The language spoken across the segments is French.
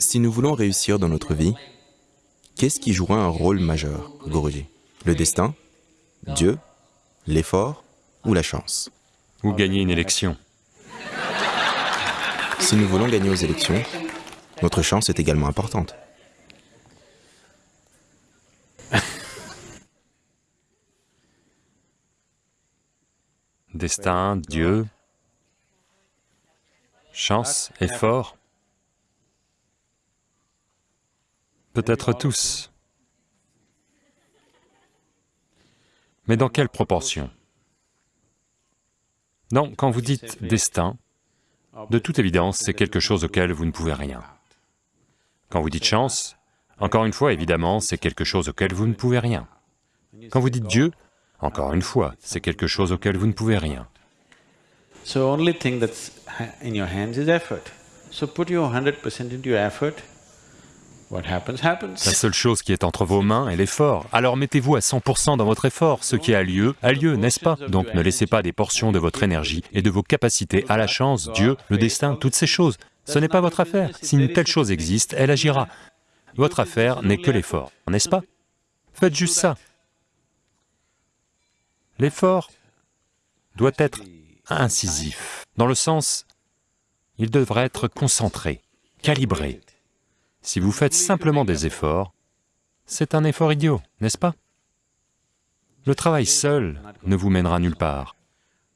Si nous voulons réussir dans notre vie, qu'est-ce qui jouera un rôle majeur, Guruji? Le destin? Dieu? L'effort? Ou la chance? Ou gagner une élection. Si nous voulons gagner aux élections, notre chance est également importante. Destin, Dieu, chance, effort, peut-être tous. Mais dans quelle proportion? Non, quand vous dites destin, de toute évidence, c'est quelque chose auquel vous ne pouvez rien. Quand vous dites chance, encore une fois, évidemment, c'est quelque chose auquel vous ne pouvez rien. Quand vous dites Dieu, encore une fois, c'est quelque chose auquel vous ne pouvez rien. So put your hundred percent into your effort. La seule chose qui est entre vos mains est l'effort. Alors mettez-vous à 100% dans votre effort. Ce qui a lieu, a lieu, n'est-ce pas? Donc ne laissez pas des portions de votre énergie et de vos capacités à la chance, Dieu, le destin, toutes ces choses. Ce n'est pas votre affaire. Si une telle chose existe, elle agira. Votre affaire n'est que l'effort, n'est-ce pas? Faites juste ça. L'effort doit être incisif, dans le sens, il devrait être concentré, calibré. Si vous faites simplement des efforts, c'est un effort idiot, n'est-ce pas? Le travail seul ne vous mènera nulle part.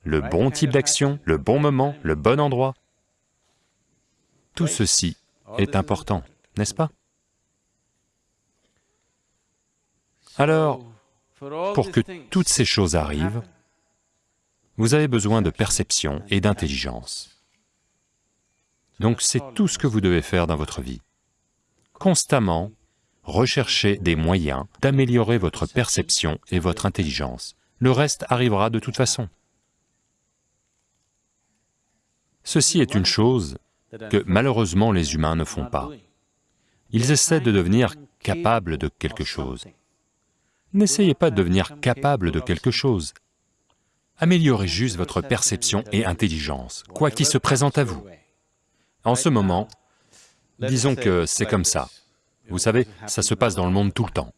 Le bon type d'action, le bon moment, le bon endroit, tout ceci est important, n'est-ce pas? Alors, pour que toutes ces choses arrivent, vous avez besoin de perception et d'intelligence. Donc c'est tout ce que vous devez faire dans votre vie. Constamment, rechercher des moyens d'améliorer votre perception et votre intelligence. Le reste arrivera de toute façon. Ceci est une chose que malheureusement les humains ne font pas. Ils essaient de devenir capables de quelque chose. N'essayez pas de devenir capable de quelque chose. Améliorez juste votre perception et intelligence, quoi qu'il se présente à vous. En ce moment, disons que c'est comme ça. Vous savez, ça se passe dans le monde tout le temps.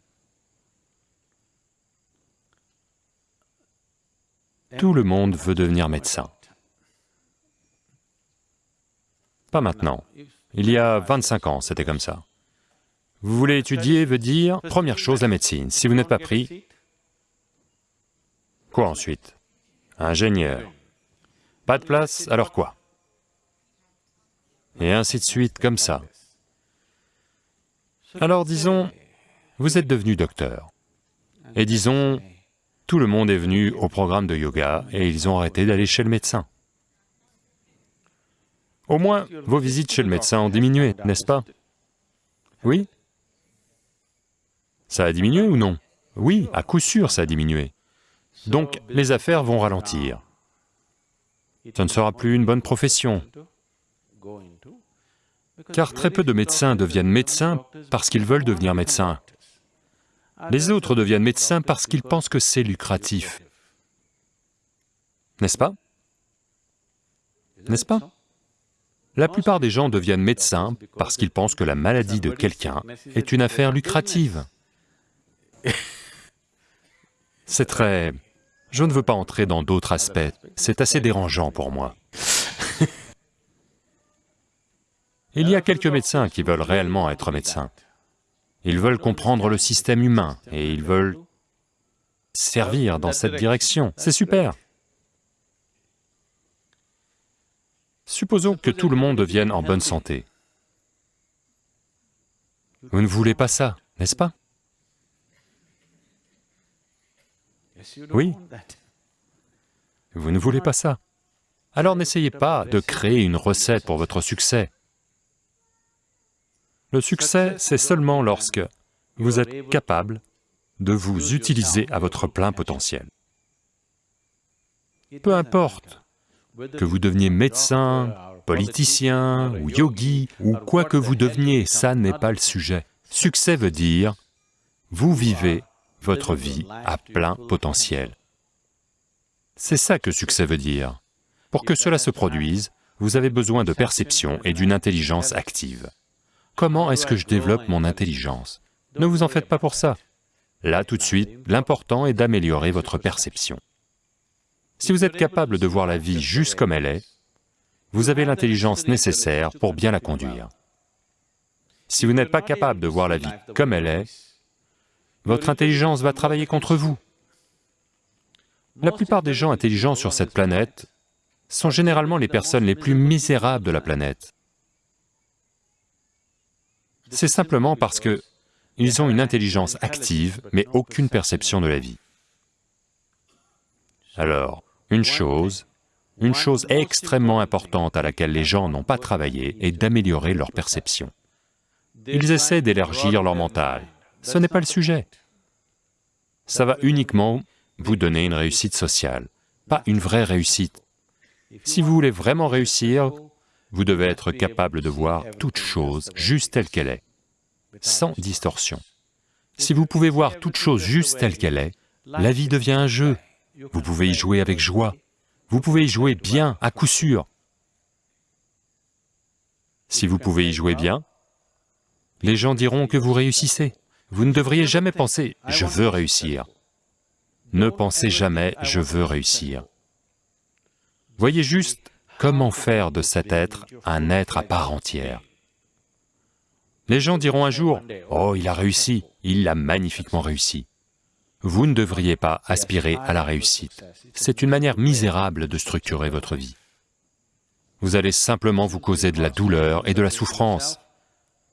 Tout le monde veut devenir médecin. Pas maintenant. Il y a 25 ans, c'était comme ça. Vous voulez étudier veut dire, première chose, la médecine. Si vous n'êtes pas pris, quoi ensuite? Ingénieur. Pas de place, alors quoi? Et ainsi de suite, comme ça. Alors disons, vous êtes devenu docteur. Et disons, tout le monde est venu au programme de yoga et ils ont arrêté d'aller chez le médecin. Au moins, vos visites chez le médecin ont diminué, n'est-ce pas? Oui? Ça a diminué ou non? Oui, à coup sûr ça a diminué. Donc, les affaires vont ralentir. Ce ne sera plus une bonne profession, car très peu de médecins deviennent médecins parce qu'ils veulent devenir médecins. Les autres deviennent médecins parce qu'ils pensent que c'est lucratif. N'est-ce pas? N'est-ce pas? La plupart des gens deviennent médecins parce qu'ils pensent que la maladie de quelqu'un est une affaire lucrative. C'est très... Je ne veux pas entrer dans d'autres aspects, c'est assez dérangeant pour moi. Il y a quelques médecins qui veulent réellement être médecins. Ils veulent comprendre le système humain et ils veulent servir dans cette direction, c'est super. Supposons que tout le monde devienne en bonne santé. Vous ne voulez pas ça, n'est-ce pas? Oui. Vous ne voulez pas ça. Alors n'essayez pas de créer une recette pour votre succès. Le succès, c'est seulement lorsque vous êtes capable de vous utiliser à votre plein potentiel. Peu importe que vous deveniez médecin, politicien ou yogi, ou quoi que vous deveniez, ça n'est pas le sujet. Succès veut dire, vous vivez votre vie à plein potentiel. C'est ça que succès veut dire. Pour que cela se produise, vous avez besoin de perception et d'une intelligence active. Comment est-ce que je développe mon intelligence Ne vous en faites pas pour ça. Là, tout de suite, l'important est d'améliorer votre perception. Si vous êtes capable de voir la vie juste comme elle est, vous avez l'intelligence nécessaire pour bien la conduire. Si vous n'êtes pas capable de voir la vie comme elle est, votre intelligence va travailler contre vous. La plupart des gens intelligents sur cette planète sont généralement les personnes les plus misérables de la planète. C'est simplement parce que ils ont une intelligence active, mais aucune perception de la vie. Alors, une chose, une chose extrêmement importante à laquelle les gens n'ont pas travaillé est d'améliorer leur perception. Ils essaient d'élargir leur mental, ce n'est pas le sujet. Ça va uniquement vous donner une réussite sociale, pas une vraie réussite. Si vous voulez vraiment réussir, vous devez être capable de voir toute chose juste telle qu'elle est, sans distorsion. Si vous pouvez voir toute chose juste telle qu'elle est, la vie devient un jeu. Vous pouvez y jouer avec joie. Vous pouvez y jouer bien, à coup sûr. Si vous pouvez y jouer bien, les gens diront que vous réussissez. Vous ne devriez jamais penser « je veux réussir ». Ne pensez jamais « je veux réussir ». Voyez juste comment faire de cet être un être à part entière? Les gens diront un jour, « Oh, il a réussi, il l'a magnifiquement réussi ». Vous ne devriez pas aspirer à la réussite. C'est une manière misérable de structurer votre vie. Vous allez simplement vous causer de la douleur et de la souffrance,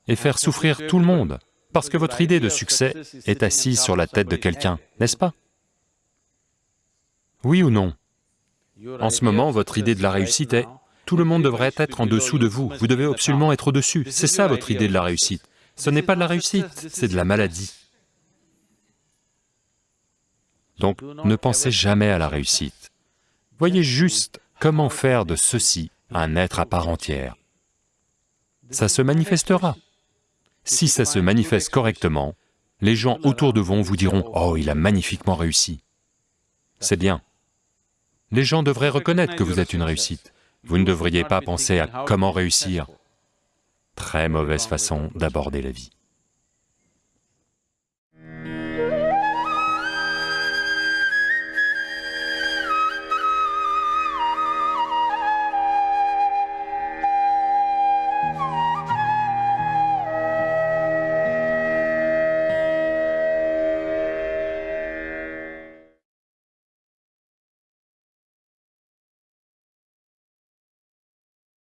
et faire souffrir tout le monde, parce que votre idée de succès est assise sur la tête de quelqu'un, n'est-ce pas? Oui ou non? En ce moment, votre idée de la réussite est, tout le monde devrait être en dessous de vous, vous devez absolument être au-dessus, c'est ça votre idée de la réussite. Ce n'est pas de la réussite, c'est de la maladie. Donc, ne pensez jamais à la réussite. Voyez juste comment faire de ceci un être à part entière. Ça se manifestera. Si ça se manifeste correctement, les gens autour de vous vous diront, « Oh, il a magnifiquement réussi ». C'est bien. Les gens devraient reconnaître que vous êtes une réussite. Vous ne devriez pas penser à comment réussir. Très mauvaise façon d'aborder la vie.